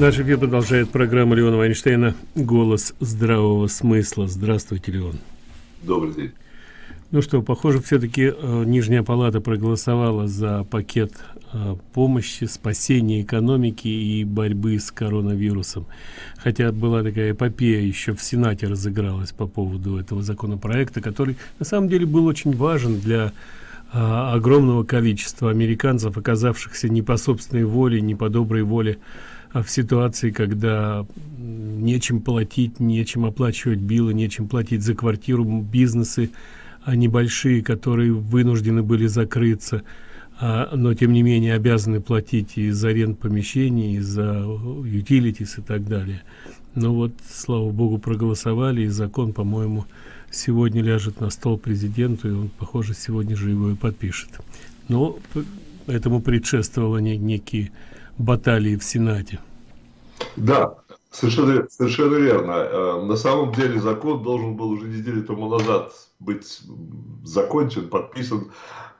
Наш эфир продолжает программа Леона Вайнштейна «Голос здравого смысла». Здравствуйте, Леон. Добрый день. Ну что, похоже, все-таки э, Нижняя Палата проголосовала за пакет э, помощи, спасения экономики и борьбы с коронавирусом. Хотя была такая эпопея, еще в Сенате разыгралась по поводу этого законопроекта, который на самом деле был очень важен для э, огромного количества американцев, оказавшихся не по собственной воле, не по доброй воле в ситуации, когда нечем платить, нечем оплачивать билы, нечем платить за квартиру, бизнесы а небольшие, которые вынуждены были закрыться, а, но тем не менее обязаны платить и за аренду помещений, и за утилитис и так далее. Но вот, слава богу, проголосовали, и закон, по-моему, сегодня ляжет на стол президенту, и он, похоже, сегодня же его и подпишет. Но этому предшествовало не, некие баталии в Сенате. Да, совершенно, совершенно верно. Э, на самом деле закон должен был уже неделю тому назад быть закончен, подписан.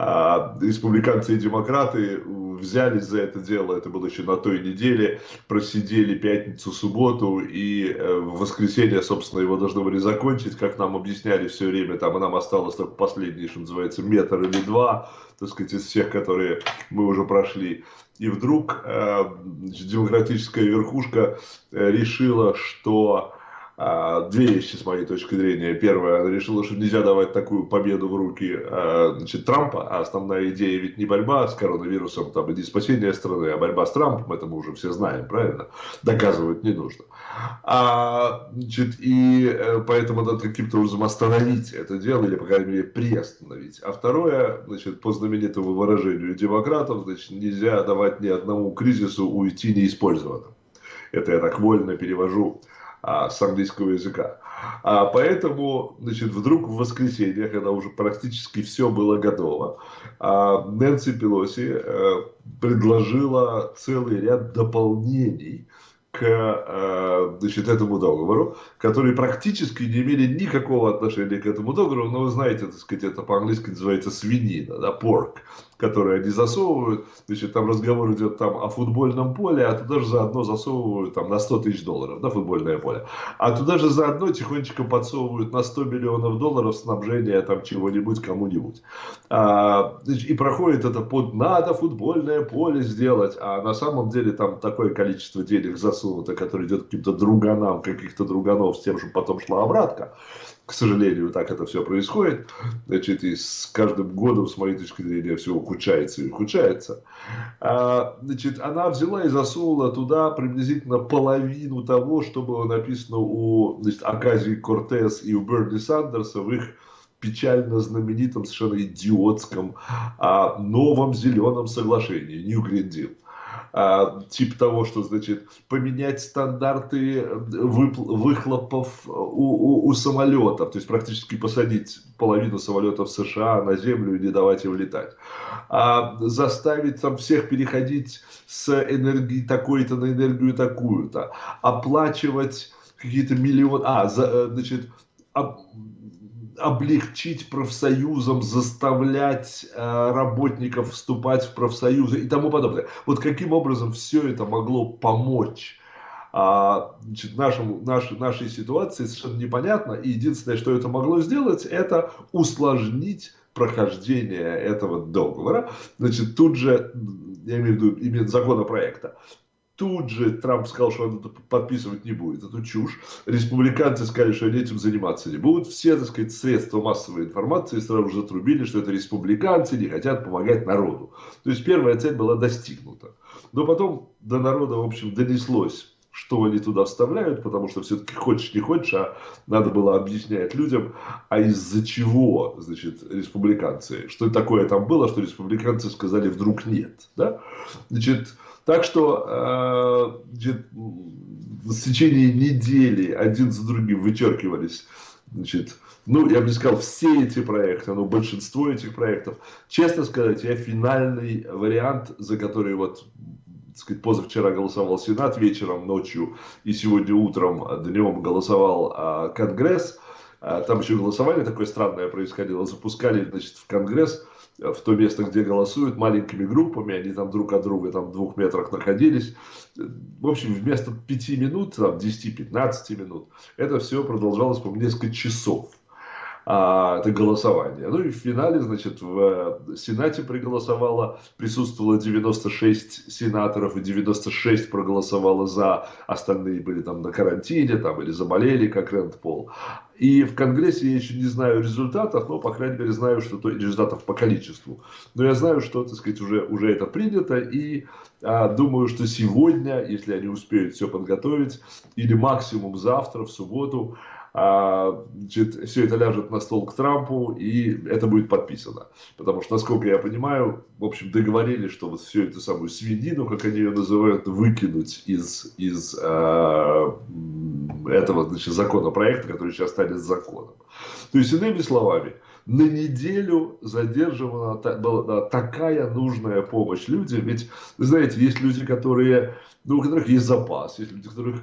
А республиканцы и демократы взялись за это дело, это было еще на той неделе, просидели пятницу, субботу, и э, в воскресенье, собственно, его должны были закончить, как нам объясняли все время, там, нам осталось только последний, что называется, метр или два, так сказать, из всех, которые мы уже прошли. И вдруг э, демократическая верхушка э, решила, что две вещи с моей точки зрения. Первое, она решила, что нельзя давать такую победу в руки а, значит, Трампа, а основная идея ведь не борьба с коронавирусом, там, и не спасение страны, а борьба с Трампом, это мы уже все знаем, правильно? Доказывать не нужно. А, значит, и э, поэтому надо каким-то образом остановить это дело, или, по крайней мере, приостановить. А второе, значит, по знаменитому выражению демократов, значит, нельзя давать ни одному кризису уйти неиспользованным. Это я так вольно перевожу а, английского языка. А поэтому, значит, вдруг в воскресенье, когда уже практически все было готово, а, Нэнси Пелоси а, предложила целый ряд дополнений к э, значит, этому договору, которые практически не имели никакого отношения к этому договору, но вы знаете, так сказать, это по-английски называется свинина, да, pork, которые они засовывают, значит, там разговор идет там о футбольном поле, а туда же заодно засовывают там на 100 тысяч долларов, да, футбольное поле, а туда же заодно тихонечко подсовывают на 100 миллионов долларов снабжения там чего-нибудь кому-нибудь. А, и проходит это под «надо футбольное поле сделать», а на самом деле там такое количество денег засунуто, которое идет каким-то друганам, каких-то друганов с тем, чтобы потом шла обратка к сожалению, так это все происходит. Значит, и с каждым годом, с моей точки зрения, все ухудшается и ухудшается. А, значит, она взяла и засунула туда приблизительно половину того, что было написано у значит, Аказии Кортес и у Берни Сандерса в их печально знаменитом, совершенно идиотском а, новом зеленом соглашении, New Green Deal а, тип того, что значит поменять стандарты выхлопов у, у, у самолетов, то есть практически посадить половину самолетов США на землю и не давать им летать, а, заставить там всех переходить с энергии такой-то на энергию такую-то, оплачивать какие-то миллионы, а, за, э, значит, облегчить профсоюзам, заставлять э, работников вступать в профсоюзы и тому подобное. Вот каким образом все это могло помочь а, значит, нашему, нашей, нашей ситуации совершенно непонятно. И единственное, что это могло сделать, это усложнить прохождение этого договора. Значит, тут же, я имею в виду именно законопроекта, Тут же Трамп сказал, что он это подписывать не будет. Это чушь. Республиканцы сказали, что они этим заниматься не будут. Все, так сказать, средства массовой информации сразу же затрубили, что это республиканцы не хотят помогать народу. То есть первая цель была достигнута. Но потом до народа, в общем, донеслось, что они туда вставляют, потому что все-таки хочешь не хочешь, а надо было объяснять людям, а из-за чего, значит, республиканцы, что такое там было, что республиканцы сказали вдруг нет, да? Значит, так что э, в течение недели один за другим вычеркивались значит, ну, я бы не сказал все эти проекты, но большинство этих проектов. Честно сказать, я финальный вариант, за который вот, сказать, позавчера голосовал Сенат вечером, ночью и сегодня утром, днем голосовал а, Конгресс. а, там еще голосование такое странное происходило, запускали, значит, в Конгресс, в то место, где голосуют, маленькими группами, они там друг от друга там в двух метрах находились. В общем, вместо пяти минут, там 10-15 минут, это все продолжалось, по несколько часов а, это голосование. Ну и в финале, значит, в э, Сенате проголосовало, присутствовало 96 сенаторов, и 96 проголосовало за, остальные были там на карантине, там, или заболели, как Рэнд Пол. И в Конгрессе я еще не знаю результатов, но, по крайней мере, знаю, что то, результатов по количеству. Но я знаю, что, так сказать, уже, уже это принято, и а, думаю, что сегодня, если они успеют все подготовить, или максимум завтра, в субботу, значит, все это ляжет на стол к Трампу, и это будет подписано. Потому что, насколько я понимаю, в общем, договорились, что вот всю эту самую свинину, как они ее называют, выкинуть из, из э, этого значит, законопроекта, который сейчас станет законом. То есть, иными словами, на неделю задерживана была такая нужная помощь людям. Ведь, знаете, есть люди, которые, ну, у которых есть запас, есть люди, у которых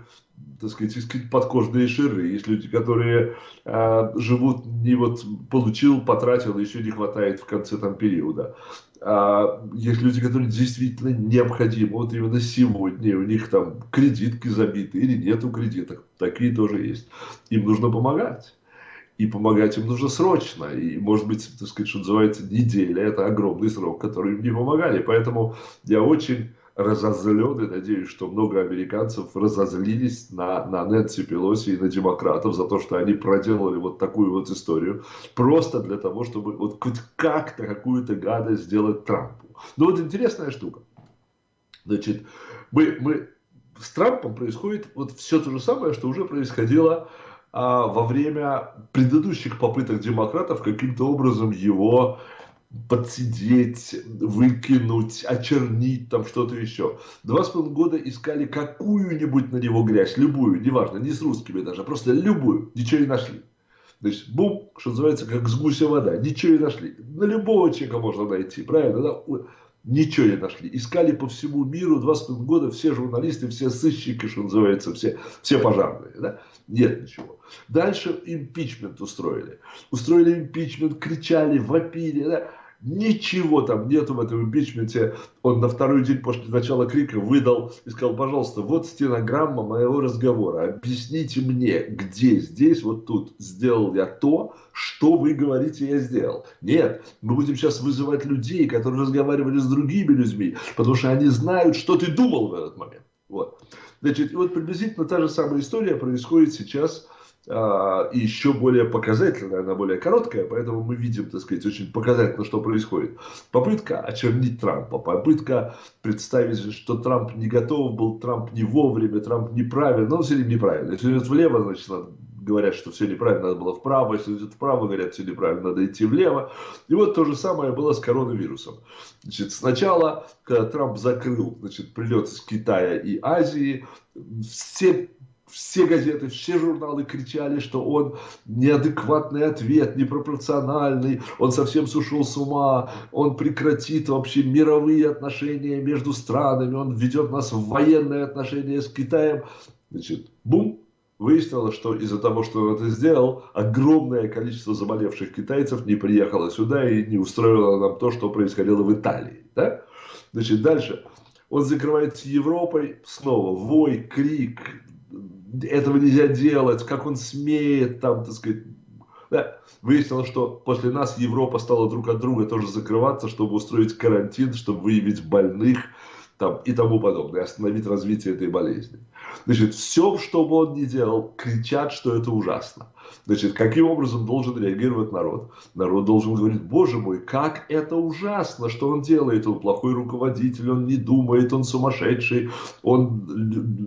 так сказать, есть подкожные ширы, есть люди, которые э, живут не вот получил, потратил, еще не хватает в конце там периода. А есть люди, которые действительно необходимы, вот именно сегодня, у них там кредитки забиты или нету кредиток, такие тоже есть. Им нужно помогать. И помогать им нужно срочно. И, может быть, так сказать, что называется, неделя – это огромный срок, который им не помогали. Поэтому я очень разозлен, и надеюсь, что много американцев разозлились на, на Нэнси Пелоси и на демократов за то, что они проделали вот такую вот историю, просто для того, чтобы вот хоть как-то какую-то гадость сделать Трампу. Но вот интересная штука. Значит, мы, мы с Трампом происходит вот все то же самое, что уже происходило во время предыдущих попыток демократов каким-то образом его подсидеть, выкинуть, очернить, там что-то еще. Два с половиной года искали какую-нибудь на него грязь, любую, неважно, не с русскими даже, просто любую, ничего не нашли. Значит, бум, что называется, как с гуся вода, ничего не нашли. На любого человека можно найти, правильно? Да? Ничего не нашли. Искали по всему миру два с года все журналисты, все сыщики, что называется, все, все пожарные. Да? Нет ничего. Дальше импичмент устроили. Устроили импичмент, кричали, вопили. Да? Ничего там нету в этом импичменте. Он на второй день после начала крика выдал и сказал, пожалуйста, вот стенограмма моего разговора. Объясните мне, где здесь, вот тут сделал я то, что вы говорите, я сделал. Нет, мы будем сейчас вызывать людей, которые разговаривали с другими людьми, потому что они знают, что ты думал в этот момент. Вот. Значит, вот приблизительно та же самая история происходит сейчас и еще более показательная, она более короткая, поэтому мы видим, так сказать, очень показательно, что происходит. Попытка очернить Трампа, попытка представить, что Трамп не готов был, Трамп не вовремя, Трамп неправильно, но он все время неправильно. Если идет влево, значит, говорят, что все неправильно, надо было вправо, если идет вправо, говорят, все неправильно, надо идти влево. И вот то же самое было с коронавирусом. Значит, сначала, когда Трамп закрыл значит, прилет из Китая и Азии, все все газеты, все журналы кричали, что он неадекватный ответ, непропорциональный, он совсем сошел с ума, он прекратит вообще мировые отношения между странами, он ведет нас в военные отношения с Китаем. Значит, бум, выяснилось, что из-за того, что он это сделал, огромное количество заболевших китайцев не приехало сюда и не устроило нам то, что происходило в Италии. Да? Значит, дальше. Он закрывается Европой, снова вой, крик, этого нельзя делать, как он смеет, там, так сказать, да. Выяснилось, что после нас Европа стала друг от друга тоже закрываться, чтобы устроить карантин, чтобы выявить больных там, и тому подобное, остановить развитие этой болезни. Значит, все, что бы он ни делал, кричат, что это ужасно. Значит, каким образом должен реагировать народ? Народ должен говорить, боже мой, как это ужасно, что он делает. Он плохой руководитель, он не думает, он сумасшедший, он,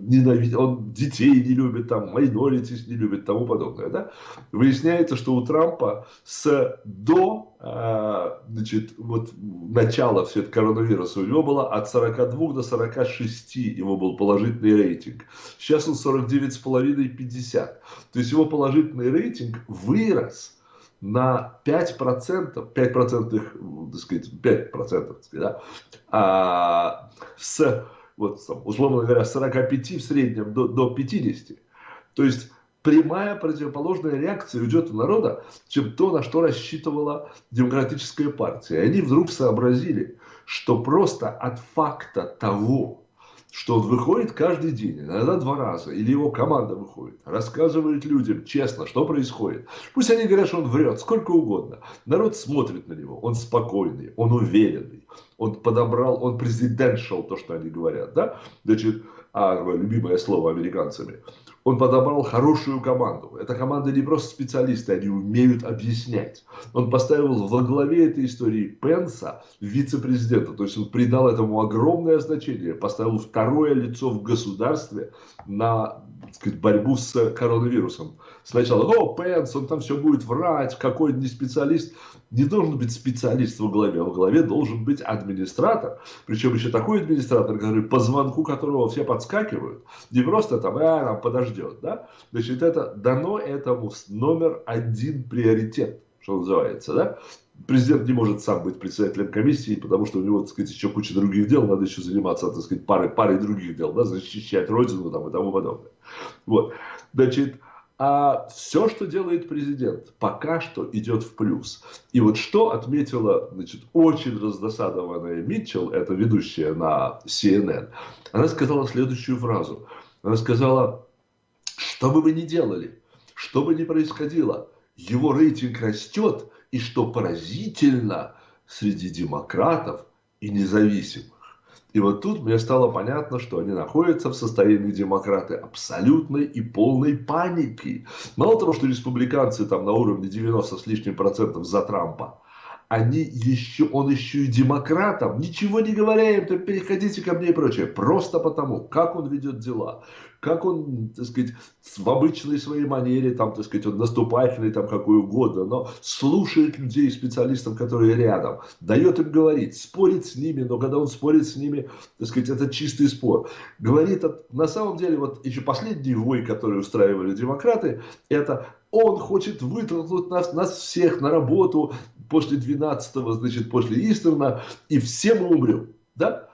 ненавидит, он детей не любит, там, майноритис не любит, тому подобное. Да? Выясняется, что у Трампа с до а, значит, вот начала все это коронавируса у него было от 42 до 46 его был положительный рейтинг. Сейчас он 49,5-50. То есть его положительный рейтинг вырос на 5%, 5%, так сказать, 5%, так сказать, да, а, с, вот, условно говоря, 45 в среднем до, до 50. То есть прямая противоположная реакция идет у народа, чем то, на что рассчитывала демократическая партия. И они вдруг сообразили, что просто от факта того, что он выходит каждый день, иногда два раза, или его команда выходит, рассказывает людям честно, что происходит. Пусть они говорят, что он врет, сколько угодно. Народ смотрит на него, он спокойный, он уверенный, он подобрал, он президентшал, то, что они говорят, да? Значит, а, любимое слово американцами он подобрал хорошую команду. Эта команда не просто специалисты, они умеют объяснять. Он поставил во главе этой истории Пенса, вице-президента. То есть он придал этому огромное значение, поставил второе лицо в государстве на сказать, борьбу с коронавирусом. Сначала, о, Пенс, он там все будет врать, какой не специалист не должен быть специалист во главе, а во главе должен быть администратор. Причем еще такой администратор, который по звонку которого все подскакивают. Не просто там, а, там подождет. Да? Значит, это дано этому номер один приоритет, что называется. Да? Президент не может сам быть председателем комиссии, потому что у него, так сказать, еще куча других дел, надо еще заниматься, так сказать, парой, парой других дел, да, защищать родину там, и тому подобное. Вот. Значит, а все, что делает президент, пока что идет в плюс. И вот что отметила значит, очень раздосадованная Митчелл, это ведущая на CNN, она сказала следующую фразу. Она сказала, что бы вы ни делали, что бы ни происходило, его рейтинг растет, и что поразительно, среди демократов и независимых. И вот тут мне стало понятно, что они находятся в состоянии демократы абсолютной и полной паники. Мало того, что республиканцы там на уровне 90 с лишним процентов за Трампа, они еще, он еще и демократам, ничего не говоря им, то переходите ко мне и прочее. Просто потому, как он ведет дела, как он, так сказать, в обычной своей манере, там, так сказать, он наступательный, там, какой угодно, но слушает людей, специалистов, которые рядом, дает им говорить, спорит с ними, но когда он спорит с ними, так сказать, это чистый спор. Говорит, на самом деле, вот еще последний вой, который устраивали демократы, это он хочет вытолкнуть нас, нас всех на работу после 12-го, значит, после Истерна, и все мы умрем. Да?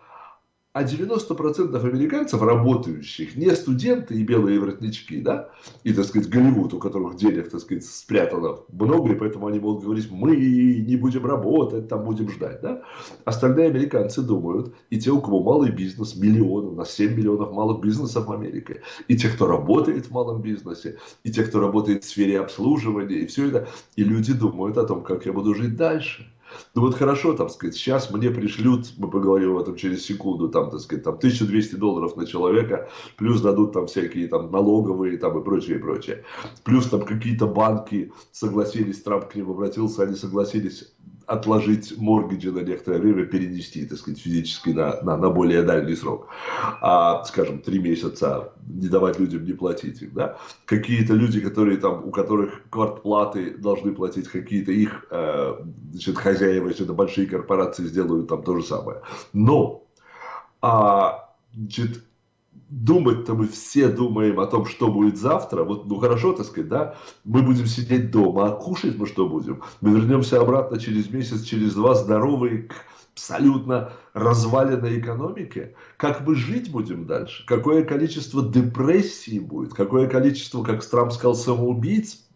А 90% американцев, работающих, не студенты и белые воротнички, да, и, так сказать, Голливуд, у которых денег, так сказать, спрятано много, и поэтому они могут говорить, мы не будем работать, там будем ждать, да. Остальные американцы думают, и те, у кого малый бизнес, миллионы, у нас 7 миллионов малых бизнесов в Америке, и те, кто работает в малом бизнесе, и те, кто работает в сфере обслуживания, и все это, и люди думают о том, как я буду жить дальше. Ну вот хорошо, там сказать, сейчас мне пришлют, мы поговорим об этом через секунду, там, так сказать, там 1200 долларов на человека, плюс дадут там всякие там налоговые там и прочее, и прочее. Плюс там какие-то банки согласились, Трамп к ним обратился, они согласились отложить моргиджи на некоторое время, перенести, так сказать, физически на, на, на более дальний срок. А, скажем, три месяца не давать людям не платить их, да. Какие-то люди, которые там, у которых квартплаты должны платить, какие-то их, э, значит, хозяева, если это большие корпорации, сделают там то же самое. Но, а, значит, думать-то мы все думаем о том, что будет завтра. Вот, ну хорошо, так сказать, да, мы будем сидеть дома, а кушать мы что будем? Мы вернемся обратно через месяц, через два, здоровые, к абсолютно разваленной экономике. Как мы жить будем дальше? Какое количество депрессии будет? Какое количество, как Трамп сказал, самоубийц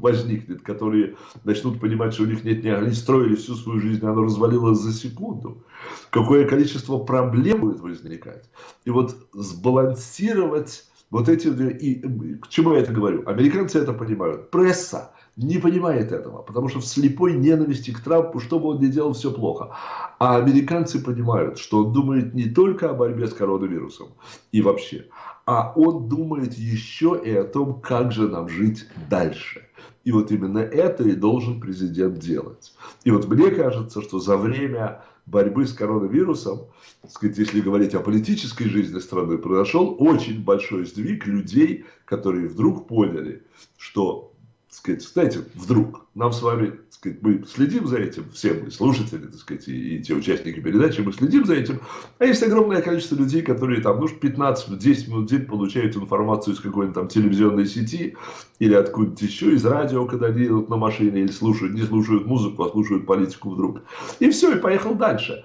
возникнет, которые начнут понимать, что у них нет ни они строили всю свою жизнь, она развалилась за секунду. Какое количество проблем будет возникать. И вот сбалансировать вот эти... И к чему я это говорю? Американцы это понимают. Пресса не понимает этого, потому что в слепой ненависти к Трампу, что бы он ни делал, все плохо. А американцы понимают, что он думает не только о борьбе с коронавирусом и вообще, а он думает еще и о том, как же нам жить дальше. И вот именно это и должен президент делать. И вот мне кажется, что за время борьбы с коронавирусом, сказать, если говорить о политической жизни страны, произошел очень большой сдвиг людей, которые вдруг поняли, что сказать, знаете, вдруг нам с вами, сказать, мы следим за этим, все мы, слушатели, так сказать, и, и те участники передачи, мы следим за этим, а есть огромное количество людей, которые там, ну, 15-10 минут в день получают информацию из какой-нибудь там телевизионной сети или откуда-то еще, из радио, когда они едут на машине или слушают, не слушают музыку, а слушают политику вдруг. И все, и поехал дальше.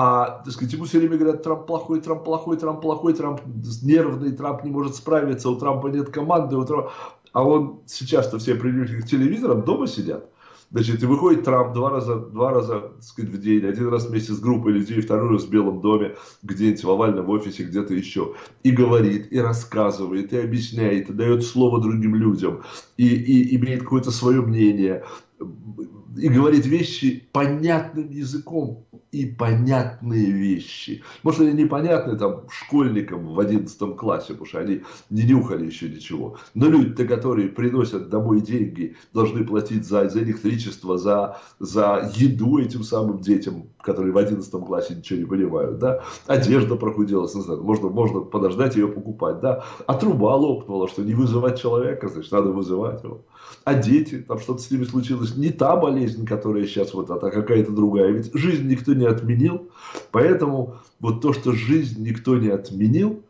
А, так сказать, ему все время говорят, Трамп плохой, Трамп плохой, Трамп плохой, Трамп нервный, Трамп не может справиться, у Трампа нет команды, у Трампа... А он сейчас-то все привыкли к телевизорам, дома сидят. Значит, и выходит Трамп два раза, два раза так сказать, в день, один раз вместе с группой людей, второй раз в Белом доме, где-нибудь в овальном офисе, где-то еще. И говорит, и рассказывает, и объясняет, и дает слово другим людям, и, и имеет какое-то свое мнение, и говорит вещи понятным языком и понятные вещи. Может, они непонятны там школьникам в 11 классе, потому что они не нюхали еще ничего. Но люди-то, которые приносят домой деньги, должны платить за, за электричество, за, за еду этим самым детям, которые в 11 классе ничего не понимают. Да? Одежда прохудилась, не знаю, можно, можно подождать ее покупать. Да? А труба лопнула, что не вызывать человека, значит, надо вызывать его. А дети, там что-то с ними случилось, не та болезнь, которая сейчас вот, а какая-то другая. Ведь жизнь никто не отменил, поэтому вот то, что жизнь никто не отменил,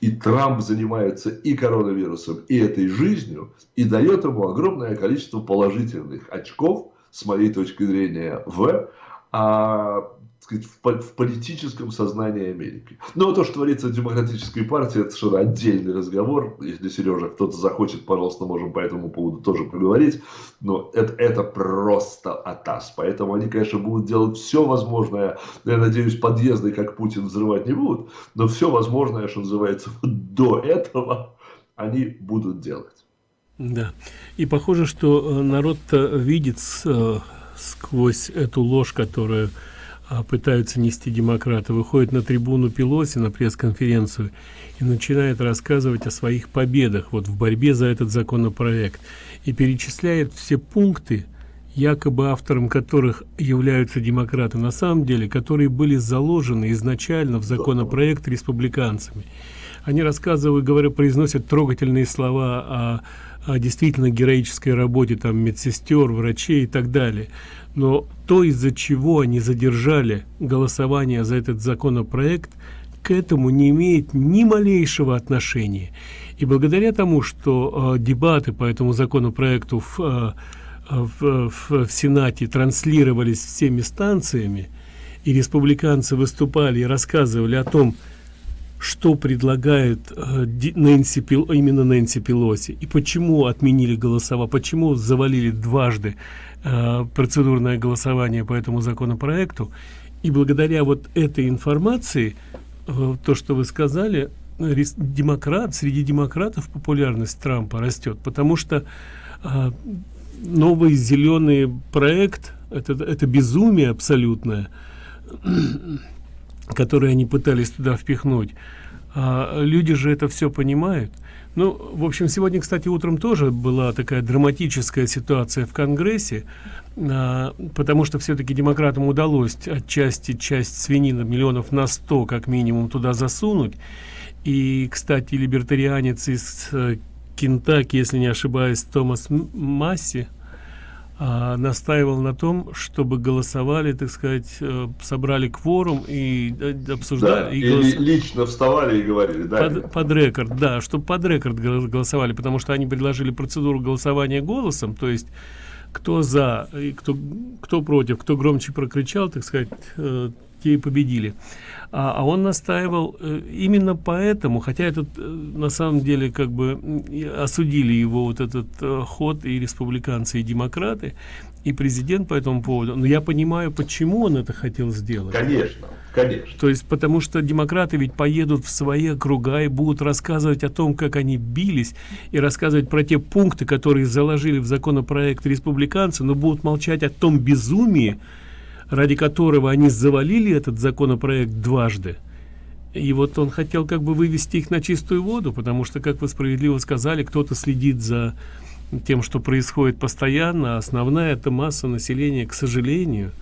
и Трамп занимается и коронавирусом, и этой жизнью, и дает ему огромное количество положительных очков, с моей точки зрения, в а, сказать, в, в политическом сознании Америки. Но то, что творится в демократической партии, это совершенно отдельный разговор. Если, Сережа, кто-то захочет, пожалуйста, можем по этому поводу тоже поговорить. Но это, это просто атас. Поэтому они, конечно, будут делать все возможное. Я надеюсь, подъезды, как Путин, взрывать не будут. Но все возможное, что называется, до этого они будут делать. Да. И похоже, что э, народ видит э, сквозь эту ложь, которую пытаются нести демократы, выходит на трибуну Пелоси на пресс-конференцию и начинает рассказывать о своих победах вот в борьбе за этот законопроект и перечисляет все пункты, якобы автором которых являются демократы, на самом деле, которые были заложены изначально в законопроект республиканцами. Они рассказывают, говорят, произносят трогательные слова о, о действительно героической работе там медсестер, врачей и так далее. Но то из-за чего они задержали голосование за этот законопроект к этому не имеет ни малейшего отношения. И благодаря тому что э, дебаты по этому законопроекту в, э, в, в, в сенате транслировались всеми станциями и республиканцы выступали и рассказывали о том предлагает э, Нэнси Пел, именно Нэнси Пелоси? И почему отменили голосова, почему завалили дважды Э, процедурное голосование по этому законопроекту? И благодаря вот этой информации э, то что вы сказали демократ среди демократов популярность трампа растет потому что новый зеленый проект это это безумие абсолютное которое они пытались туда впихнуть а люди же это все понимают ну, в общем, сегодня, кстати, утром тоже была такая драматическая ситуация в Конгрессе, а, потому что все-таки демократам удалось отчасти часть свинина миллионов на 100 как минимум туда засунуть. И, кстати, либертарианец из э, Кентаки, если не ошибаюсь, Томас Масси, а, настаивал на том, чтобы голосовали, так сказать, э, собрали кворум и э, обсуждали. Да, и голос... лично вставали и говорили, да. Под, под рекорд, да, чтобы под рекорд голосовали, потому что они предложили процедуру голосования голосом, то есть кто за и кто кто против кто громче прокричал так сказать э, те и победили. А, а он настаивал э, именно поэтому хотя этот э, на самом деле как бы осудили его вот этот э, ход и республиканцы и демократы и президент по этому поводу. Но я понимаю почему он это хотел сделать. Конечно конечно. То есть потому что демократы ведь поедут в свои округа и будут рассказывать о том как они бились и рассказывать про те пункты которые заложили в законопроект республиканцы но будут молчать о том безумии ради которого они завалили этот законопроект дважды. И вот он хотел как бы вывести их на чистую воду потому что как вы справедливо сказали кто-то следит за тем что происходит постоянно а основная это масса населения к сожалению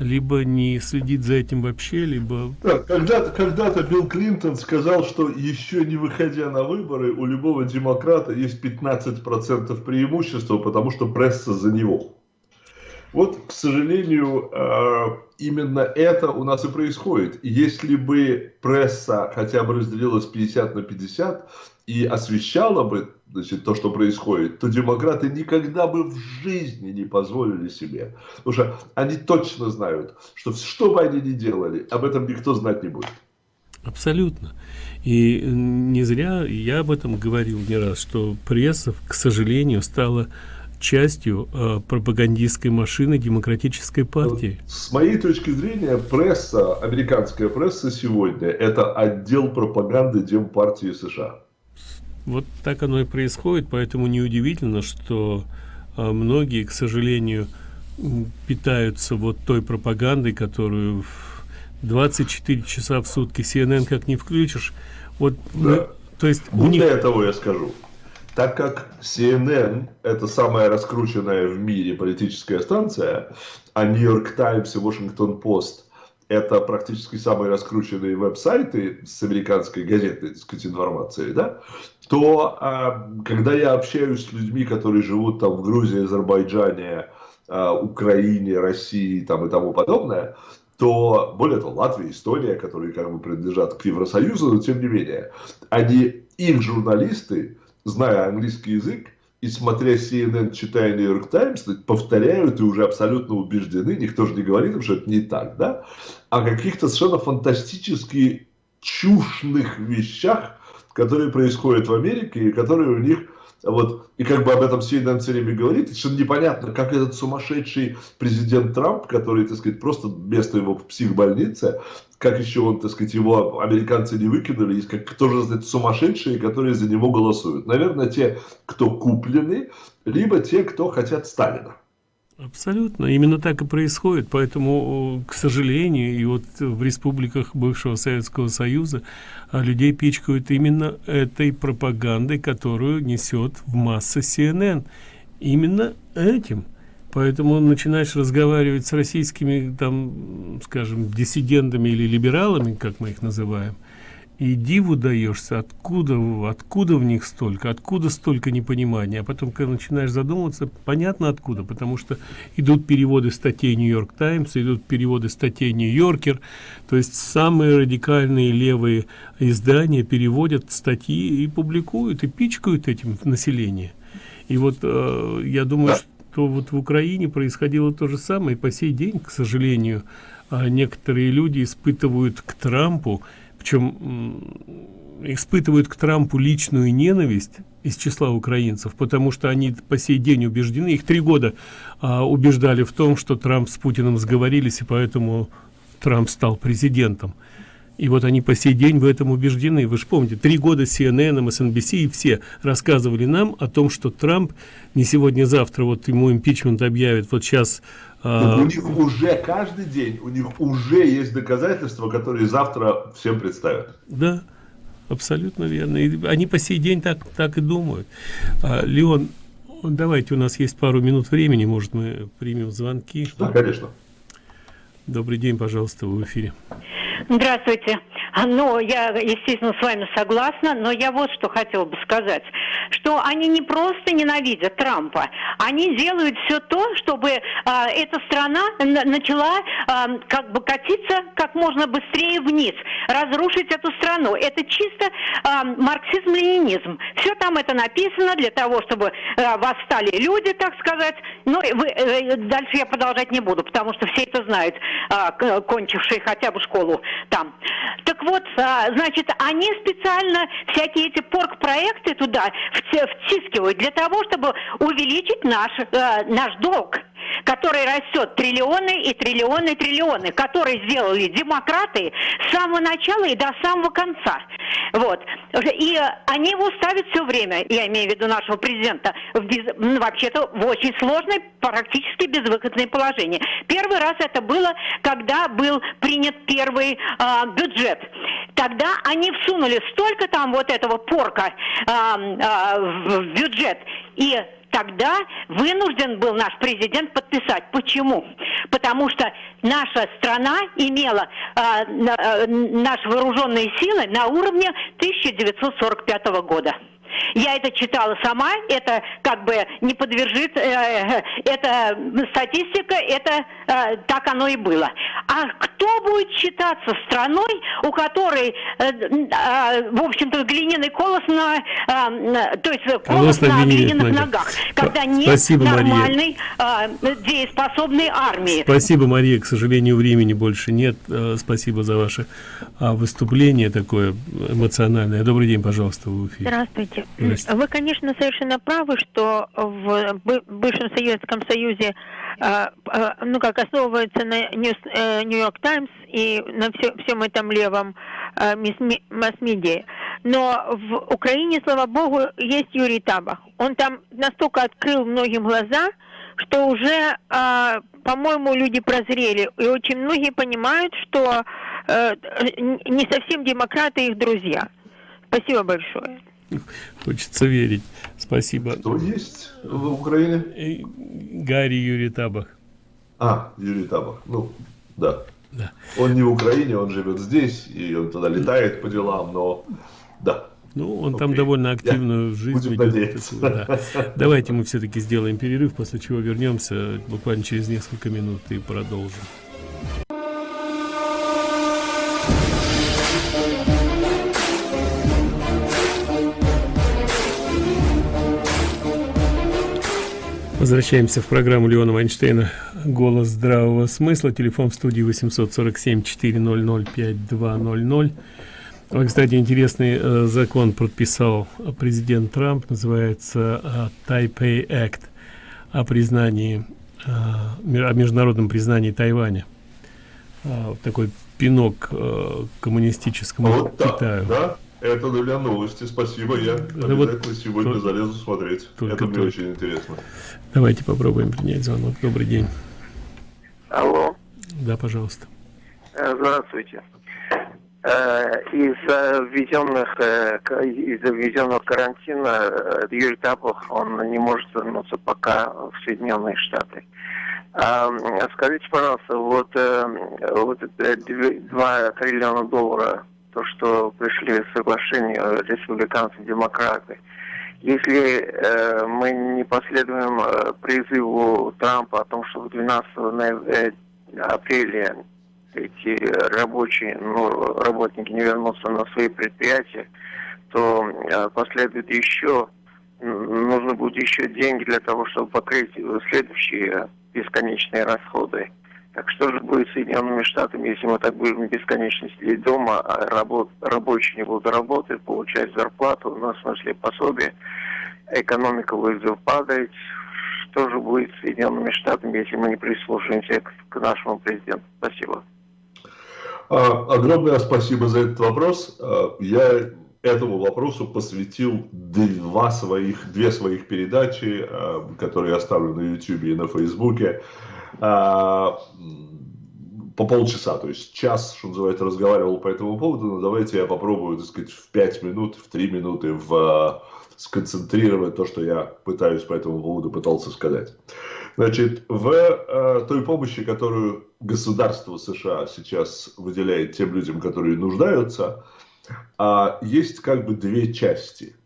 либо не следит за этим вообще либо да, когда-то когда-то билл клинтон сказал что еще не выходя на выборы у любого демократа есть 15 процентов преимущества потому что пресса за него вот, к сожалению, э, именно это у нас и происходит. Если бы пресса хотя бы разделилась 50 на 50 и освещала бы значит, то, что происходит, то демократы никогда бы в жизни не позволили себе. Потому что они точно знают, что что бы они ни делали, об этом никто знать не будет. Абсолютно. И не зря я об этом говорил не раз, что пресса, к сожалению, стала частью э, пропагандистской машины демократической партии. С моей точки зрения, пресса, американская пресса сегодня, это отдел пропаганды Демпартии США. Вот так оно и происходит, поэтому неудивительно, что э, многие, к сожалению, питаются вот той пропагандой, которую 24 часа в сутки CNN как не включишь. Вот, да. то есть Более них... того я скажу, так как CNN это самая раскрученная в мире политическая станция, а New York Times и Washington Post это практически самые раскрученные веб-сайты с американской газетной так сказать, информацией, да, то а, когда я общаюсь с людьми, которые живут там в Грузии, Азербайджане, а, Украине, России там, и тому подобное, то, более того, Латвия, Эстония, которые как бы принадлежат к Евросоюзу, но тем не менее, они, их журналисты, зная английский язык, и смотря CNN, читая York Times, повторяют и уже абсолютно убеждены, никто же не говорит что это не так, да, о каких-то совершенно фантастически чушных вещах, которые происходят в Америке и которые у них вот, и как бы об этом CNN все время говорит, совершенно непонятно, как этот сумасшедший президент Трамп, который, так сказать, просто место его в психбольнице, как еще он, так сказать, его американцы не выкинули, есть как тоже, знаете, сумасшедшие, которые за него голосуют. Наверное, те, кто куплены, либо те, кто хотят Сталина. Абсолютно. Именно так и происходит. Поэтому, к сожалению, и вот в республиках бывшего Советского Союза а, людей пичкают именно этой пропагандой, которую несет в массы CNN. Именно этим. Поэтому начинаешь разговаривать с российскими, там, скажем, диссидентами или либералами, как мы их называем, и диву даешься, откуда, откуда в них столько, откуда столько непонимания. А потом, когда начинаешь задумываться, понятно откуда, потому что идут переводы статей Нью-Йорк Таймс, идут переводы статей Нью-Йоркер, то есть самые радикальные левые издания переводят статьи и публикуют, и пичкают этим население. И вот э, я думаю, что вот в Украине происходило то же самое, и по сей день, к сожалению, э, некоторые люди испытывают к Трампу причем испытывают к Трампу личную ненависть из числа украинцев, потому что они по сей день убеждены, их три года а, убеждали в том, что Трамп с Путиным сговорились, и поэтому Трамп стал президентом. И вот они по сей день в этом убеждены. Вы же помните, три года CNN, MSNBC и все рассказывали нам о том, что Трамп не сегодня-завтра, вот ему импичмент объявит, вот сейчас а... У них уже каждый день, у них уже есть доказательства, которые завтра всем представят. Да, абсолютно верно. И они по сей день так, так и думают. А, Леон, давайте, у нас есть пару минут времени, может, мы примем звонки. Да, конечно. Добрый день, пожалуйста, вы в эфире. Здравствуйте. Ну, я, естественно, с вами согласна, но я вот что хотела бы сказать, что они не просто ненавидят Трампа, они делают все то, чтобы а, эта страна начала а, как бы катиться как можно быстрее вниз, разрушить эту страну. Это чисто а, марксизм-ленинизм. Все там это написано для того, чтобы а, восстали люди, так сказать. Ну, вы, э, дальше я продолжать не буду, потому что все это знают, а, кончившие хотя бы школу там. Так вот, а, значит, они специально всякие эти порк-проекты туда втискивают для того, чтобы увеличить наш, э, наш долг который растет триллионы и триллионы и триллионы, которые сделали демократы с самого начала и до самого конца. Вот. И они его ставят все время, я имею в виду нашего президента, в без... Ну, вообще-то в очень сложное, практически безвыходное положение. Первый раз это было, когда был принят первый э, бюджет. Тогда они всунули столько там вот этого порка э, э, в бюджет, и тогда вынужден был наш президент подписать. Почему? Потому что наша страна имела э, э, наши вооруженные силы на уровне 1945 года. Я это читала сама, это как бы не подвержит, э, это статистика, это э, так оно и было. А кто будет считаться страной, у которой, э, э, в общем-то, глиняный колос на, э, то есть колос, колос на, на глиняных ногах, ногах когда нет Спасибо, нормальной э, дееспособной армии. Спасибо, Мария. К сожалению, времени больше нет. Э, спасибо за ваше а, выступление такое эмоциональное. Добрый день, пожалуйста, в эфире. Здравствуйте. Здравствуйте. Вы, конечно, совершенно правы, что в бывшем Советском Союзе а, а, ну как основывается на Нью-Йорк Таймс и на все, всем этом левом масс-медиа. Но в Украине, слава богу, есть Юрий Табах. Он там настолько открыл многим глаза, что уже, по-моему, люди прозрели. И очень многие понимают, что э, не совсем демократы их друзья. Спасибо большое. Хочется верить. Спасибо. Кто есть в Украине? Гарри Юрий Табах. А, Юрий Табах. Ну, да. да. Он не в Украине, он живет здесь, и он туда летает по делам, но да. Ну, он Окей. там довольно активную Я жизнь ведет. да. Давайте мы все-таки сделаем перерыв, после чего вернемся буквально через несколько минут и продолжим. Возвращаемся в программу Леона Вайнштейна «Голос здравого смысла». Телефон в студии 847-400-5200. Кстати, интересный э, закон подписал президент Трамп, называется э, Taipei Act о признании, э, о международном признании Тайваня. Э, такой пинок э, коммунистическому вот Китаю. Да, да? Это для новости, спасибо. Я обязательно вот сегодня только, залезу смотреть. Только, Это мне только. очень интересно. Давайте попробуем принять звонок. Добрый день. Алло. Да, пожалуйста. Э, здравствуйте. Э, из-за введенных, э, из-за введенного карантина Юрий Тапов, он не может вернуться пока в Соединенные Штаты. А, скажите, пожалуйста, вот, вот 2 триллиона долларов, то, что пришли в соглашение республиканцы демократы, если э, мы не последуем призыву Трампа о том, что 12 апреля эти рабочие, ну, работники не вернутся на свои предприятия, то э, последует еще, нужно будет еще деньги для того, чтобы покрыть следующие бесконечные расходы. Так что же будет с Соединенными Штатами, если мы так будем бесконечно сидеть дома, а работ, рабочие не будут работать, получать зарплату, ну, в смысле пособие, экономика будет падать. Что же будет с Соединенными Штатами, если мы не прислушаемся к, к нашему президенту? Спасибо. А, огромное спасибо за этот вопрос. А, я этому вопросу посвятил два своих, две своих передачи, а, которые я ставлю на YouTube и на Facebook. По полчаса, то есть час, что называется, разговаривал по этому поводу, но давайте я попробую, так сказать, в пять минут, в три минуты в, сконцентрировать то, что я пытаюсь по этому поводу пытался сказать. Значит, в э, той помощи, которую государство США сейчас выделяет тем людям, которые нуждаются, э, есть как бы две части.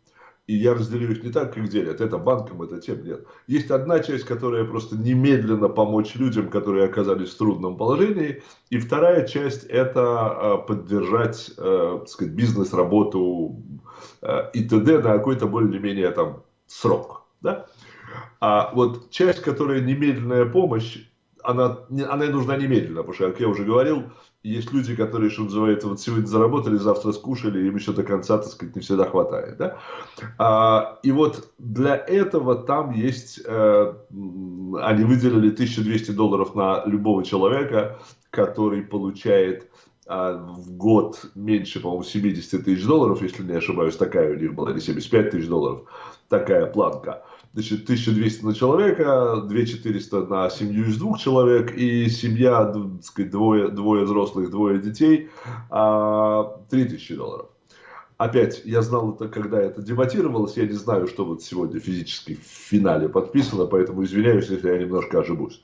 И я разделю их не так, как делят. Это банкам, это тем нет. Есть одна часть, которая просто немедленно помочь людям, которые оказались в трудном положении. И вторая часть это э, поддержать э, сказать, бизнес, работу э, и т.д. на какой-то более-менее там срок. Да? А вот часть, которая немедленная помощь, она, она нужна немедленно, потому что, как я уже говорил, есть люди, которые, что называется, вот сегодня заработали, завтра скушали, им еще до конца, так сказать, не всегда хватает. Да? А, и вот для этого там есть, э, они выделили 1200 долларов на любого человека, который получает а, в год меньше, по-моему, 70 тысяч долларов, если не ошибаюсь, такая у них была, или 75 тысяч долларов, такая планка значит, 1200 на человека, 2400 на семью из двух человек, и семья, так сказать, двое, двое взрослых, двое детей, 3000 а, долларов. Опять, я знал это, когда это дебатировалось, я не знаю, что вот сегодня физически в финале подписано, поэтому извиняюсь, если я немножко ошибусь.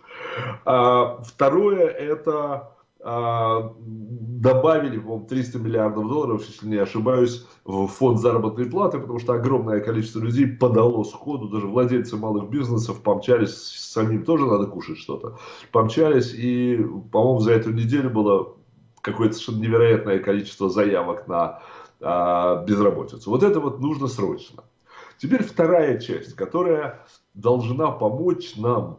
А, второе, это добавили, по-моему, 300 миллиардов долларов, если не ошибаюсь, в фонд заработной платы, потому что огромное количество людей подало сходу, даже владельцы малых бизнесов помчались, самим тоже надо кушать что-то, помчались, и, по-моему, за эту неделю было какое-то совершенно невероятное количество заявок на а, безработицу. Вот это вот нужно срочно. Теперь вторая часть, которая должна помочь нам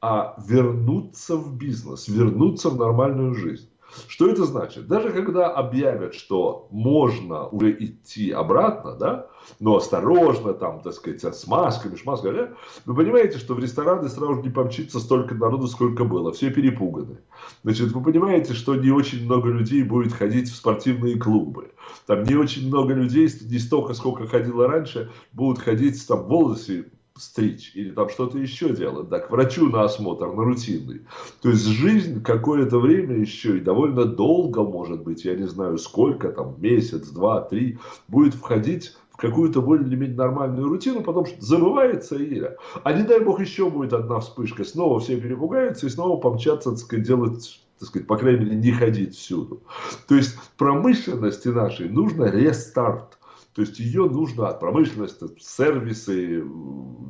а, вернуться в бизнес, вернуться в нормальную жизнь. Что это значит? Даже когда объявят, что можно уже идти обратно, да, но осторожно, там, так сказать, с масками, шмасками, да, вы понимаете, что в рестораны сразу не помчится столько народу, сколько было. Все перепуганы. Значит, вы понимаете, что не очень много людей будет ходить в спортивные клубы. Там не очень много людей, не столько, сколько ходило раньше, будут ходить там волосы стричь или там что-то еще делать, да, к врачу на осмотр, на рутинный. То есть жизнь какое-то время еще и довольно долго, может быть, я не знаю сколько, там месяц, два, три, будет входить в какую-то более-менее нормальную рутину, потом забывается и... А не дай бог еще будет одна вспышка, снова все перепугаются и снова помчатся, так сказать, делать так сказать, по крайней мере, не ходить всюду. То есть промышленности нашей нужно рестарт. То есть ее нужно от промышленности, сервисы,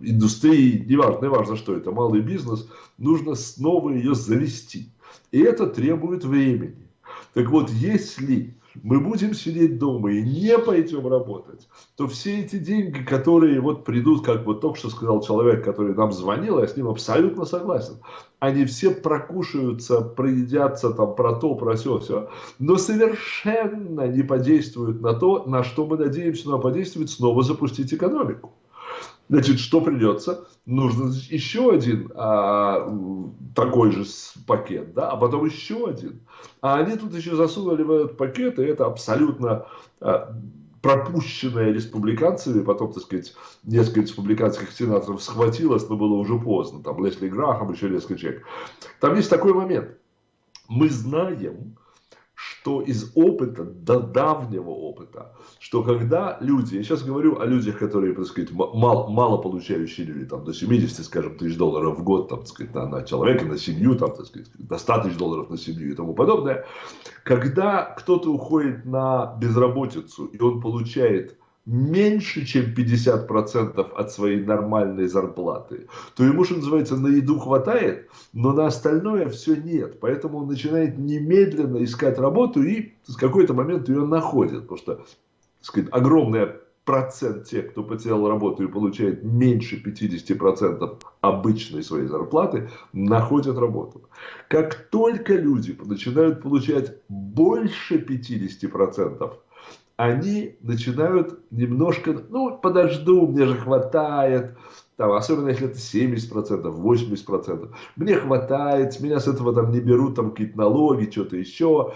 индустрии, неважно, неважно что это, малый бизнес, нужно снова ее завести. И это требует времени. Так вот, если мы будем сидеть дома и не пойдем работать, то все эти деньги, которые вот придут, как вот только что сказал человек, который нам звонил, я с ним абсолютно согласен, они все прокушаются, проедятся там про то, про все, все, но совершенно не подействуют на то, на что мы надеемся, но подействует снова запустить экономику. Значит, что придется? Нужно еще один а, такой же пакет, да, а потом еще один. А они тут еще засунули в этот пакет, и это абсолютно а, пропущенная республиканцами, потом, так сказать, несколько республиканских сенаторов схватилось, но было уже поздно, там Лесли Грахам, еще несколько человек. Там есть такой момент. Мы знаем, что из опыта, до давнего опыта, что когда люди, я сейчас говорю о людях, которые, так сказать, мало, мало получающие люди, там, до 70, скажем, тысяч долларов в год, там, так сказать, на, на человека, на семью, там, так сказать, до 100 тысяч долларов на семью и тому подобное, когда кто-то уходит на безработицу, и он получает меньше, чем 50% от своей нормальной зарплаты, то ему, что называется, на еду хватает, но на остальное все нет. Поэтому он начинает немедленно искать работу и с какой-то момент ее находит. Потому что, сказать, огромный процент тех, кто потерял работу и получает меньше 50% обычной своей зарплаты, находят работу. Как только люди начинают получать больше 50%, они начинают немножко, ну, подожду, мне же хватает, там, особенно если это 70%, 80%, мне хватает, меня с этого там не берут там какие-то налоги, что-то еще,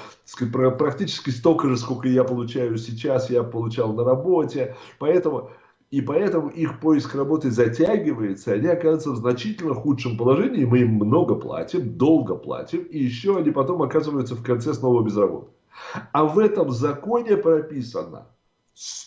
практически столько же, сколько я получаю сейчас, я получал на работе, поэтому... И поэтому их поиск работы затягивается, они оказываются в значительно худшем положении, мы им много платим, долго платим, и еще они потом оказываются в конце снова без работы. А в этом законе прописано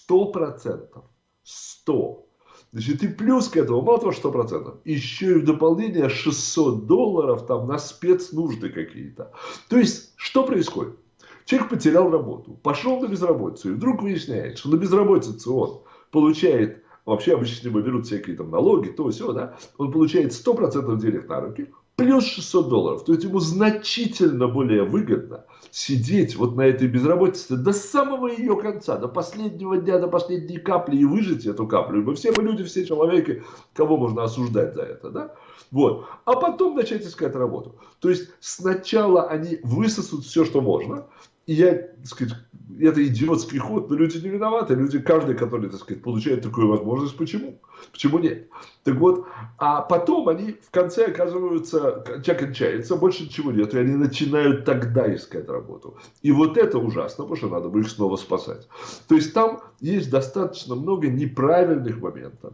100%. 100. Значит, и плюс к этому, мало того, что процентов, еще и в дополнение 600 долларов там на спецнужды какие-то. То есть, что происходит? Человек потерял работу, пошел на безработицу, и вдруг выясняет, что на безработице он получает, вообще обычно берут всякие там налоги, то все, да, он получает 100% денег на руки, плюс 600 долларов. То есть ему значительно более выгодно сидеть вот на этой безработице до самого ее конца, до последнего дня, до последней капли и выжить эту каплю. Мы все мы люди, все человеки, кого можно осуждать за это, да? Вот. А потом начать искать работу. То есть сначала они высосут все, что можно, и я, так сказать, это идиотский ход, но люди не виноваты. Люди, каждый, который, так сказать, получает такую возможность, почему? Почему нет? Так вот, а потом они в конце оказываются, человек кончается, больше ничего нет, и они начинают тогда искать работу. И вот это ужасно, потому что надо бы их снова спасать. То есть там есть достаточно много неправильных моментов.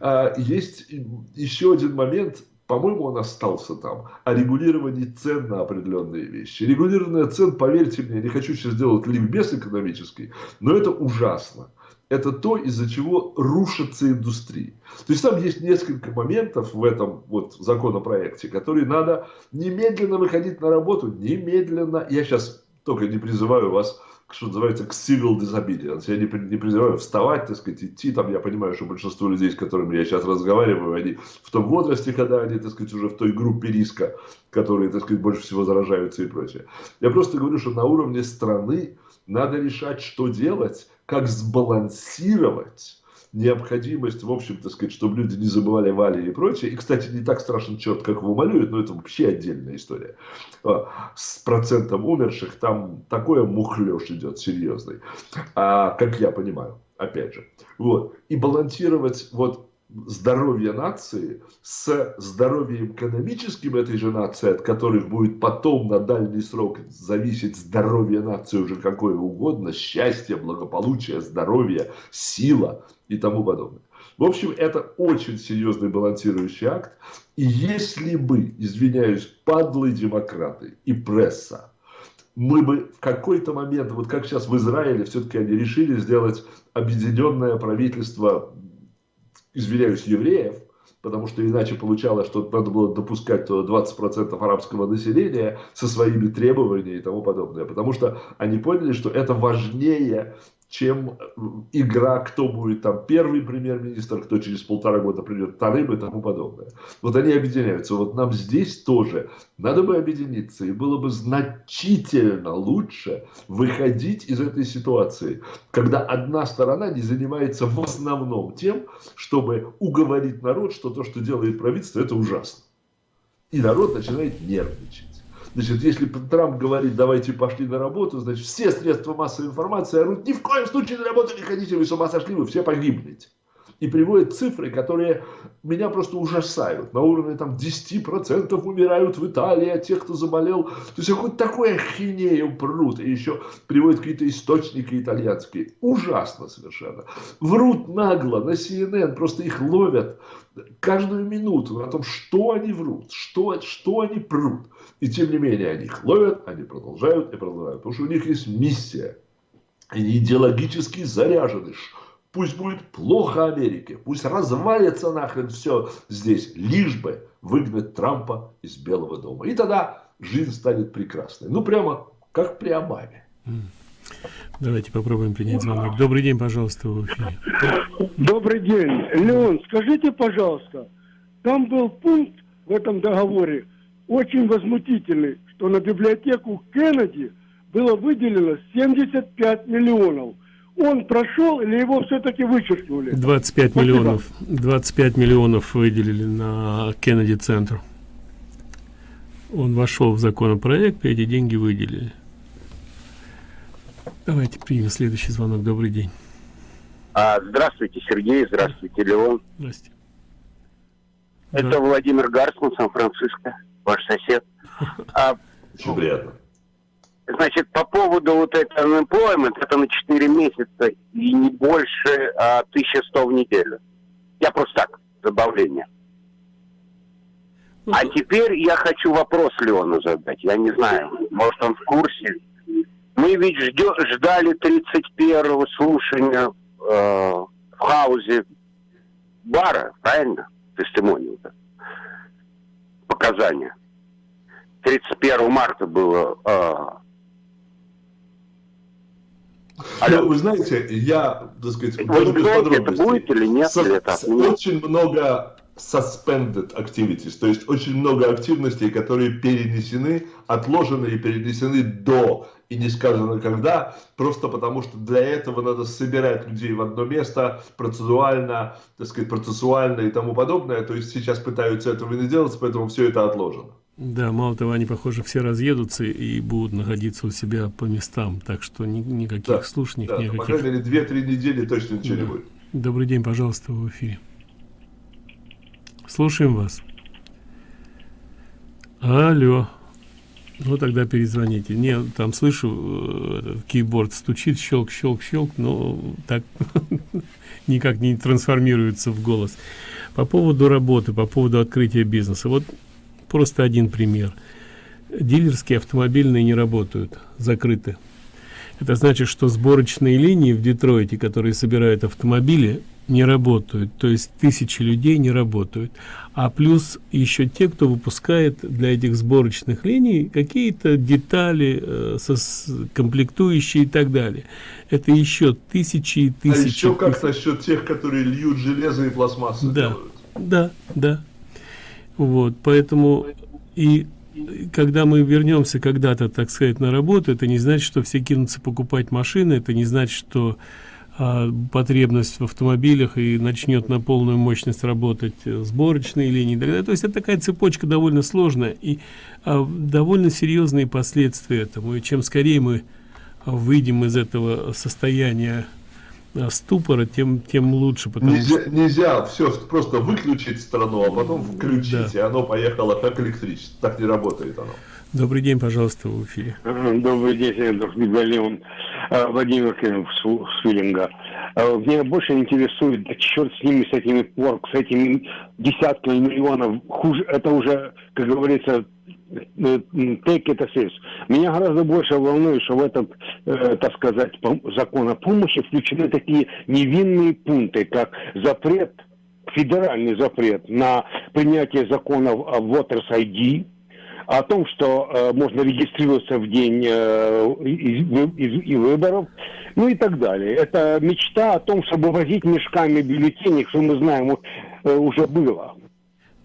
А, есть еще один момент, по-моему, он остался там, о регулировании цен на определенные вещи. Регулирование цен, поверьте мне, не хочу сейчас сделать ликбез экономический, но это ужасно. Это то, из-за чего рушится индустрия. То есть там есть несколько моментов в этом вот законопроекте, которые надо немедленно выходить на работу, немедленно. Я сейчас только не призываю вас что называется, к civil disobedience. Я не, не призываю вставать, так сказать, идти. Там я понимаю, что большинство людей, с которыми я сейчас разговариваю, они в том возрасте, когда они, так сказать, уже в той группе риска, которые, так сказать, больше всего заражаются и прочее. Я просто говорю, что на уровне страны надо решать, что делать, как сбалансировать необходимость, в общем, так сказать, чтобы люди не забывали Вали и прочее. И, кстати, не так страшен черт, как его малюют, но это вообще отдельная история. А, с процентом умерших там такое мухлёж идет серьезный, а, как я понимаю, опять же. Вот. И балансировать вот здоровье нации с здоровьем экономическим этой же нации, от которых будет потом на дальний срок зависеть здоровье нации уже какое угодно, счастье, благополучие, здоровье, сила и тому подобное. В общем, это очень серьезный балансирующий акт. И если бы, извиняюсь, падлые демократы и пресса, мы бы в какой-то момент, вот как сейчас в Израиле, все-таки они решили сделать объединенное правительство извиняюсь, евреев, потому что иначе получалось, что надо было допускать 20% арабского населения со своими требованиями и тому подобное. Потому что они поняли, что это важнее чем э, игра, кто будет там первый премьер-министр, кто через полтора года придет вторым и тому подобное. Вот они объединяются. Вот нам здесь тоже надо бы объединиться, и было бы значительно лучше выходить из этой ситуации, когда одна сторона не занимается в основном тем, чтобы уговорить народ, что то, что делает правительство, это ужасно. И народ начинает нервничать. Значит, если Трамп говорит, давайте пошли на работу, значит, все средства массовой информации орут, ни в коем случае на работу не ходите, вы с ума сошли, вы все погибнете. И приводит цифры, которые меня просто ужасают. На уровне там 10% умирают в Италии, а тех, кто заболел. То есть хоть такое ахинею прут. И еще приводят какие-то источники итальянские. Ужасно совершенно. Врут нагло на CNN, просто их ловят каждую минуту о том, что они врут, что, что они прут. И тем не менее, они их ловят, они продолжают и продолжают. Потому что у них есть миссия. Они идеологически заряжены. Пусть будет плохо Америке, пусть развалится нахрен все здесь, лишь бы выгнать Трампа из Белого дома. И тогда жизнь станет прекрасной. Ну, прямо как при Обаме. Давайте попробуем принять звонок. Добрый день, пожалуйста, в эфире. Добрый день. Леон, скажите, пожалуйста, там был пункт в этом договоре очень возмутительный, что на библиотеку Кеннеди было выделено 75 миллионов. Он прошел или его все-таки вычеркнули? 25 Спасибо. миллионов. 25 миллионов выделили на Кеннеди центр. Он вошел в законопроект, и эти деньги выделили. Давайте примем следующий звонок. Добрый день. А, здравствуйте, Сергей. Здравствуйте, Леон. Здравствуйте. Это да. Владимир Гарсман, Сан-Франциско, ваш сосед. А, Очень приятно. Значит, по поводу вот этого unemployment, это на 4 месяца и не больше а, 1100 в неделю. Я просто так, забавление. А теперь я хочу вопрос Леону задать. Я не знаю, может он в курсе. Мы ведь ждё, ждали 31-го слушания э, в хаузе бара, правильно? Тестимонию. Показания. 31 марта было э, Алло. Ну, вы знаете, я, так сказать, вы знаете, это будет или нет? Со, или это очень много suspended activities, то есть очень много активностей, которые перенесены, отложены и перенесены до и не сказано когда, просто потому что для этого надо собирать людей в одно место, процессуально, так сказать, процессуально и тому подобное, то есть сейчас пытаются этого не делать, поэтому все это отложено. Да, мало того, они, похоже, все разъедутся и будут находиться у себя по местам, так что ни, никаких да, слушаний, да, никаких... По крайней мере, две-три недели точно ничего да. не будет. Добрый день, пожалуйста, в эфире. Слушаем вас. Алло. Ну, тогда перезвоните. Не, там слышу, э, кейборд стучит, щелк, щелк, щелк, но так никак не трансформируется в голос. По поводу работы, по поводу открытия бизнеса. Вот Просто один пример. Дилерские автомобильные не работают, закрыты. Это значит, что сборочные линии в Детройте, которые собирают автомобили, не работают то есть тысячи людей не работают. А плюс еще те кто выпускает для этих сборочных линий какие-то детали э, со комплектующие и так далее. Это еще тысячи и тысячи а еще как насчет тех которые льют железо и пластмассу да делают? да да. Вот поэтому и когда мы вернемся когда-то так сказать на работу это не значит что все кинутся покупать машины это не значит что а, потребность в автомобилях и начнет на полную мощность работать сборочные линии то есть это такая цепочка довольно сложная и а, довольно серьезные последствия этому. И чем скорее мы выйдем из этого состояния а, ступора тем тем лучше потому нельзя, что... нельзя все просто выключить страну а потом включить да. и оно поехало как электричество. Так не работает оно Добрый день, пожалуйста, в эфире. Добрый день, Сергей Медальон. А, Владимир Свиллинга. А, меня больше интересует, да черт с ними, с этими порк, с этими десятками миллионов. Хуже, это уже, как говорится, э, take it as is. Меня гораздо больше волнует, что в этот, э, так сказать, закон о помощи включены такие невинные пункты, как запрет, федеральный запрет на принятие законов о Voters ID, о том, что э, можно регистрироваться в день э, и, и, и выборов, ну и так далее. Это мечта о том, чтобы возить мешками бюллетеней, что мы знаем, э, уже было.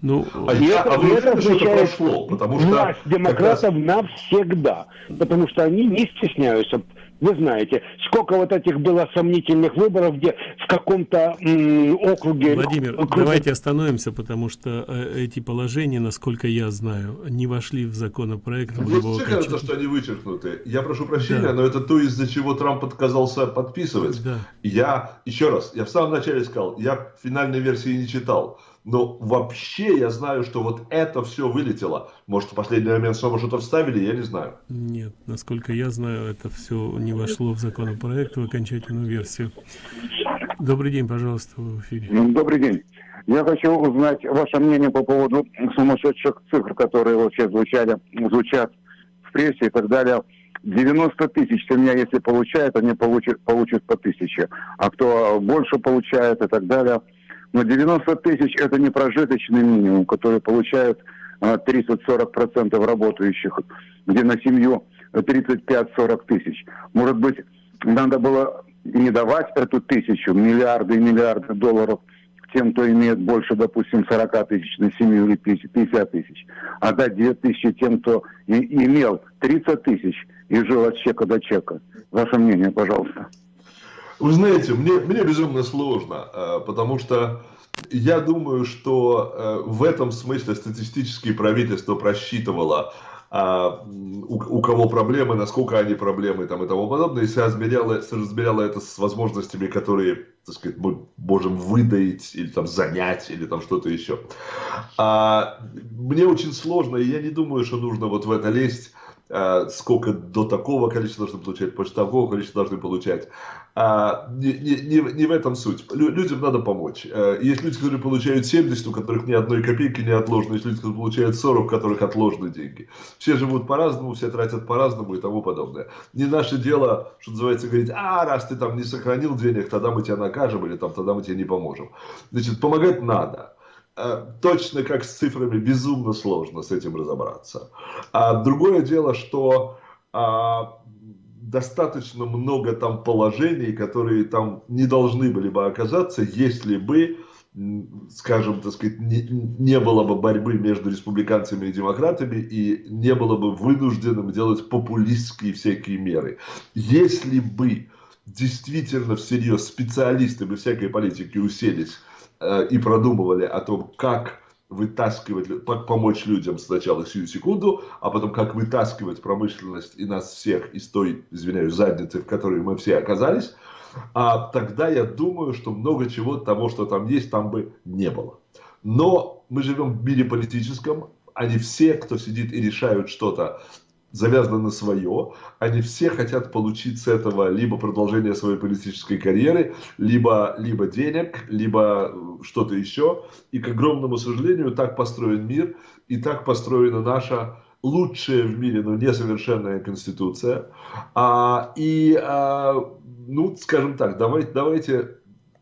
Ну, а, и это, а вы это означает что прошло, потому что власть демократов раз... навсегда, потому что они не стесняются вы знаете, сколько вот этих было сомнительных выборов, где в каком-то округе... Владимир, округе... давайте остановимся, потому что э, эти положения, насколько я знаю, не вошли в законопроект. Мне все кажется, что они вычеркнуты. Я прошу прощения, да. но это то, из-за чего Трамп отказался подписывать. Да. Я, еще раз, я в самом начале сказал, я финальной версии не читал. Но вообще я знаю, что вот это все вылетело. Может, в последний момент снова что-то вставили, я не знаю. Нет, насколько я знаю, это все не вошло в законопроект, в окончательную версию. Добрый день, пожалуйста, в эфире. Ну, добрый день. Я хочу узнать ваше мнение по поводу сумасшедших цифр, которые вообще звучали, звучат в прессе и так далее. 90 тысяч у меня, если получают, они получат, получат по тысяче. А кто больше получает и так далее – но 90 тысяч – это не прожиточный минимум, который получают 30-40% а, работающих, где на семью 35-40 тысяч. Может быть, надо было не давать эту тысячу, миллиарды и миллиарды долларов тем, кто имеет больше, допустим, 40 тысяч на семью или 50 тысяч, а дать 2 тысячи тем, кто и, имел 30 тысяч и жил от чека до чека. Ваше мнение, пожалуйста. Вы знаете, мне, мне безумно сложно, э, потому что я думаю, что э, в этом смысле статистические правительство просчитывало, а, у, кого проблемы, насколько они проблемы там, и тому подобное, и соразмеряло, соразмеряло это с возможностями, которые, так сказать, мы можем выдать или там занять, или там что-то еще. А, мне очень сложно, и я не думаю, что нужно вот в это лезть, а, сколько до такого количества должны получать, после такого количества должны получать. А, не, не, не в этом суть. Людям надо помочь. А, есть люди, которые получают 70, у которых ни одной копейки не отложено. Есть люди, которые получают 40, у которых отложены деньги. Все живут по-разному, все тратят по-разному и тому подобное. Не наше дело, что называется, говорить, а раз ты там не сохранил денег, тогда мы тебя накажем или там тогда мы тебе не поможем. Значит, помогать надо. Э, точно как с цифрами безумно сложно с этим разобраться. А другое дело, что а, достаточно много там положений, которые там не должны были бы оказаться, если бы, скажем, так сказать, не, не было бы борьбы между республиканцами и демократами и не было бы вынужденным делать популистские всякие меры. Если бы действительно всерьез специалисты бы всякой политики уселись Э, и продумывали о том, как вытаскивать, помочь людям сначала сию секунду, а потом как вытаскивать промышленность и нас всех из той, извиняюсь, задницы, в которой мы все оказались, а тогда я думаю, что много чего того, что там есть, там бы не было. Но мы живем в мире политическом, они все, кто сидит и решают что-то завязано на свое. Они все хотят получить с этого либо продолжение своей политической карьеры, либо, либо денег, либо э, что-то еще. И, к огромному сожалению, так построен мир, и так построена наша лучшая в мире, но несовершенная конституция. А, и, а, ну, скажем так, давайте, давайте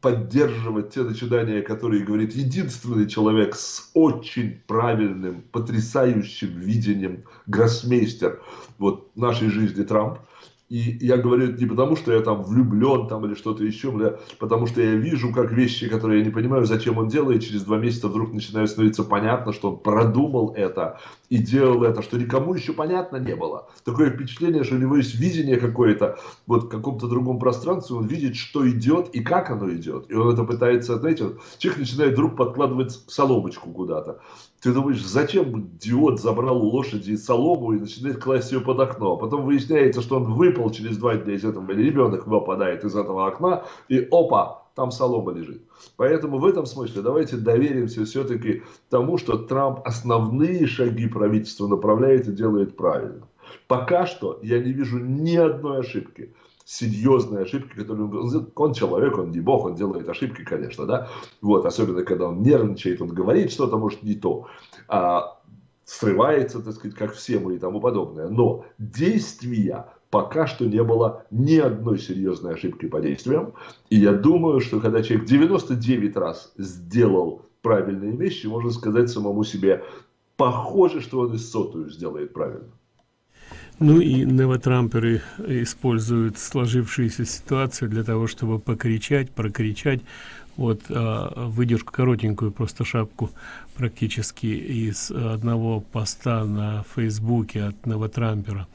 поддерживать те начинания, которые говорит единственный человек с очень правильным, потрясающим видением, гроссмейстер вот нашей жизни Трамп. И я говорю это не потому, что я там влюблен там или что-то еще, бля, потому что я вижу, как вещи, которые я не понимаю, зачем он делает, через два месяца вдруг начинает становиться понятно, что он продумал это и делал это, что никому еще понятно не было. Такое впечатление, что у него есть видение какое-то, вот в каком-то другом пространстве, он видит, что идет и как оно идет. И он это пытается, знаете, человек начинает вдруг подкладывать соломочку куда-то. Ты думаешь, зачем идиот забрал у лошади солому и начинает класть ее под окно? А потом выясняется, что он выпал через два дня из этого, или ребенок выпадает из этого окна, и опа, там солома лежит. Поэтому в этом смысле давайте доверимся все-таки тому, что Трамп основные шаги правительства направляет и делает правильно. Пока что я не вижу ни одной ошибки серьезные ошибки, которые он, он человек, он не бог, он делает ошибки, конечно, да, вот, особенно когда он нервничает, он говорит что-то, может, не то, а, срывается, так сказать, как все мы и тому подобное, но действия пока что не было ни одной серьезной ошибки по действиям, и я думаю, что когда человек 99 раз сделал правильные вещи, можно сказать самому себе, похоже, что он и сотую сделает правильно. Ну и новотрамперы используют сложившуюся ситуацию для того, чтобы покричать, прокричать. Вот а, выдержку коротенькую, просто шапку практически из одного поста на Фейсбуке от новотрампера.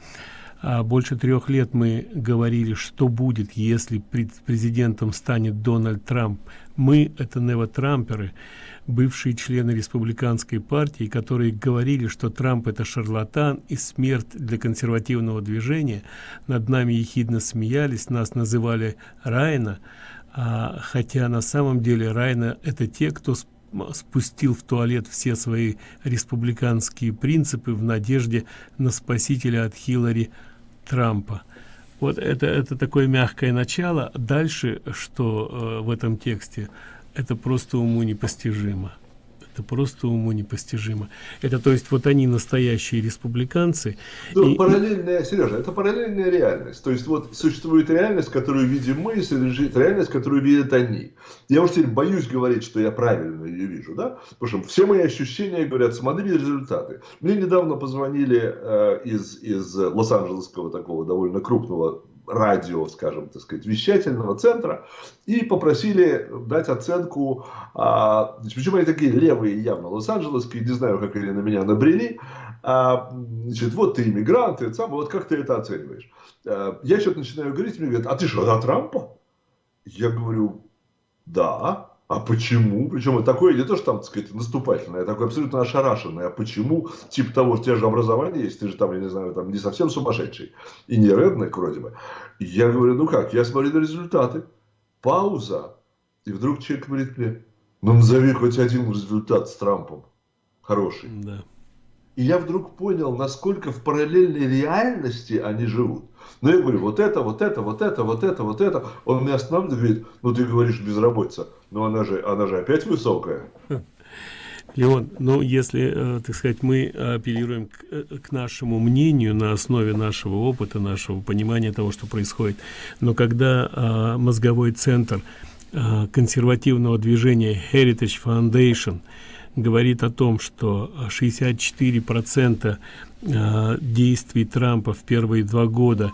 А больше трех лет мы говорили, что будет, если президентом станет Дональд Трамп. Мы, это новотрамперы, бывшие члены республиканской партии, которые говорили, что Трамп это шарлатан и смерть для консервативного движения, над нами ехидно смеялись, нас называли Райна, а, хотя на самом деле Райна это те, кто спустил в туалет все свои республиканские принципы в надежде на спасителя от Хиллари Трампа. Вот это, это такое мягкое начало. Дальше, что э, в этом тексте, это просто уму непостижимо это просто уму непостижимо это то есть вот они настоящие республиканцы ну, и... параллельная сережа это параллельная реальность. То есть вот существует реальность которую видим мы и существует реальность которую видят они. Я уж теперь боюсь говорить что я правильно ее вижу да? Потому что все мои ощущения говорят смотри результаты. Мне недавно позвонили э, из из лос-анджелесского такого довольно крупного радио, скажем, так сказать, вещательного центра и попросили дать оценку, а, причем они такие левые явно, лос-анджелесские, не знаю, как они на меня набрели, а, значит, вот ты иммигрант, и сам, вот как ты это оцениваешь? А, я что-то начинаю говорить, мне говорят, а ты что, за Трампа? Я говорю, да. А почему? Причем такое не то, что там, так сказать, наступательное, а такое абсолютно ошарашенное. А почему? Типа того, что у тебя же образование есть, ты же там, я не знаю, там не совсем сумасшедший. И не реднек вроде бы. я говорю, ну как, я смотрю на результаты. Пауза. И вдруг человек говорит мне, ну назови хоть один результат с Трампом. Хороший. Да. И я вдруг понял, насколько в параллельной реальности они живут. Но я говорю, вот это, вот это, вот это, вот это, вот это. Он меня останавливает, говорит, ну ты говоришь безработица, но она же, она же опять высокая. Леон, ну если, э, так сказать, мы апеллируем к, э, к нашему мнению на основе нашего опыта, нашего понимания того, что происходит, но когда э, мозговой центр э, консервативного движения Heritage Foundation говорит о том, что 64 процента э, действий Трампа в первые два года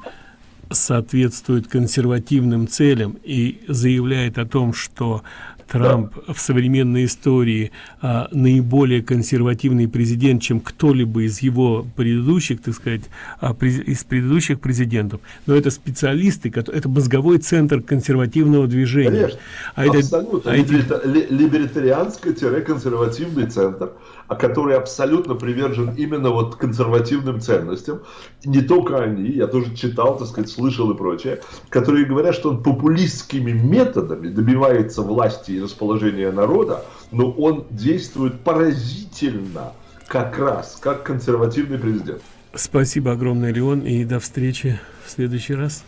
соответствует консервативным целям и заявляет о том, что Трамп да. в современной истории а, наиболее консервативный президент, чем кто-либо из его предыдущих, так сказать, а, през, из предыдущих президентов. Но это специалисты, это мозговой центр консервативного движения. Конечно, а абсолютно. Это, а эти... Либертарианско-консервативный центр, который абсолютно привержен именно вот консервативным ценностям. Не только они, я тоже читал, так сказать, слышал и прочее, которые говорят, что он популистскими методами добивается власти и расположения народа, но он действует поразительно, как раз, как консервативный президент. Спасибо огромное, Леон, и до встречи в следующий раз.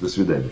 До свидания.